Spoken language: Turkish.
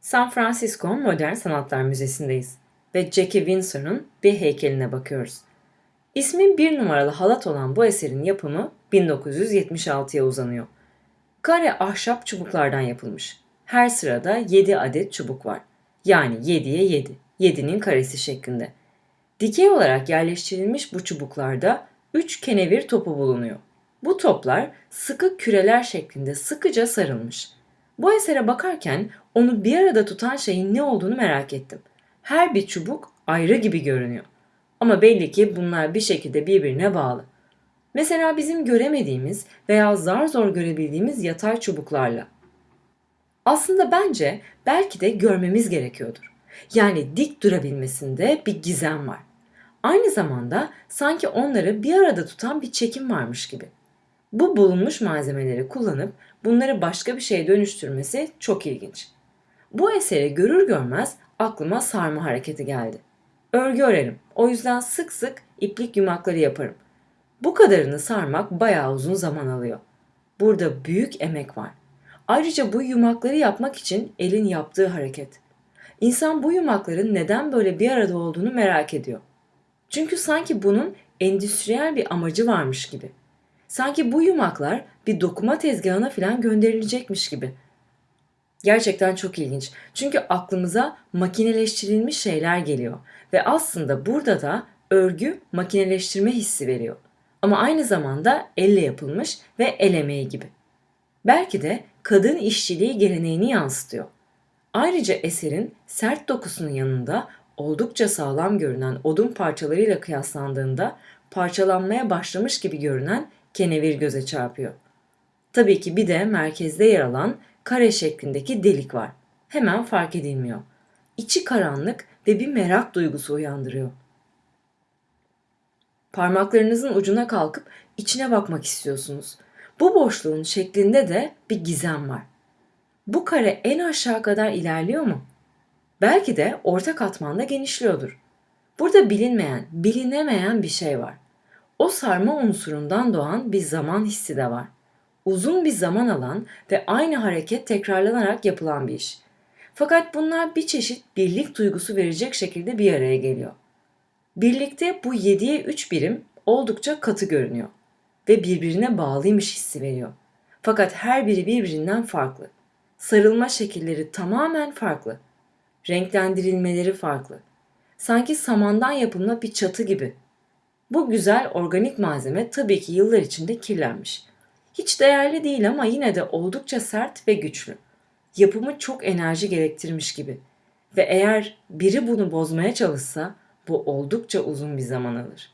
San Francisco Modern Sanatlar Müzesi'ndeyiz ve Jackie Windsor'un bir heykeline bakıyoruz. İsmi bir numaralı halat olan bu eserin yapımı 1976'ya uzanıyor. Kare ahşap çubuklardan yapılmış. Her sırada 7 adet çubuk var. Yani 7'ye 7, 7'nin karesi şeklinde. Dikey olarak yerleştirilmiş bu çubuklarda 3 kenevir topu bulunuyor. Bu toplar sıkı küreler şeklinde sıkıca sarılmış. Bu esere bakarken onu bir arada tutan şeyin ne olduğunu merak ettim. Her bir çubuk ayrı gibi görünüyor. Ama belli ki bunlar bir şekilde birbirine bağlı. Mesela bizim göremediğimiz veya zar zor görebildiğimiz yatay çubuklarla. Aslında bence belki de görmemiz gerekiyordur. Yani dik durabilmesinde bir gizem var. Aynı zamanda sanki onları bir arada tutan bir çekim varmış gibi. Bu bulunmuş malzemeleri kullanıp bunları başka bir şeye dönüştürmesi çok ilginç. Bu eseri görür görmez aklıma sarma hareketi geldi. Örgü örerim. O yüzden sık sık iplik yumakları yaparım. Bu kadarını sarmak bayağı uzun zaman alıyor. Burada büyük emek var. Ayrıca bu yumakları yapmak için elin yaptığı hareket. İnsan bu yumakların neden böyle bir arada olduğunu merak ediyor. Çünkü sanki bunun endüstriyel bir amacı varmış gibi. Sanki bu yumaklar bir dokuma tezgahına falan gönderilecekmiş gibi. Gerçekten çok ilginç. Çünkü aklımıza makineleştirilmiş şeyler geliyor ve aslında burada da örgü makineleştirme hissi veriyor. Ama aynı zamanda elle yapılmış ve el emeği gibi. Belki de kadın işçiliği geleneğini yansıtıyor. Ayrıca eserin sert dokusunun yanında oldukça sağlam görünen odun parçalarıyla kıyaslandığında parçalanmaya başlamış gibi görünen kenevir göze çarpıyor. Tabii ki bir de merkezde yer alan kare şeklindeki delik var. Hemen fark edilmiyor. İçi karanlık ve bir merak duygusu uyandırıyor. Parmaklarınızın ucuna kalkıp içine bakmak istiyorsunuz. Bu boşluğun şeklinde de bir gizem var. Bu kare en aşağı kadar ilerliyor mu? Belki de orta katmanda genişliyordur. Burada bilinmeyen, bilinemeyen bir şey var. O sarma unsurundan doğan bir zaman hissi de var. Uzun bir zaman alan ve aynı hareket tekrarlanarak yapılan bir iş. Fakat bunlar bir çeşit birlik duygusu verecek şekilde bir araya geliyor. Birlikte bu 7'ye 3 birim oldukça katı görünüyor ve birbirine bağlıymış hissi veriyor. Fakat her biri birbirinden farklı. Sarılma şekilleri tamamen farklı. Renklendirilmeleri farklı. Sanki samandan yapılma bir çatı gibi. Bu güzel organik malzeme tabii ki yıllar içinde kirlenmiş. Hiç değerli değil ama yine de oldukça sert ve güçlü. Yapımı çok enerji gerektirmiş gibi. Ve eğer biri bunu bozmaya çalışsa bu oldukça uzun bir zaman alır.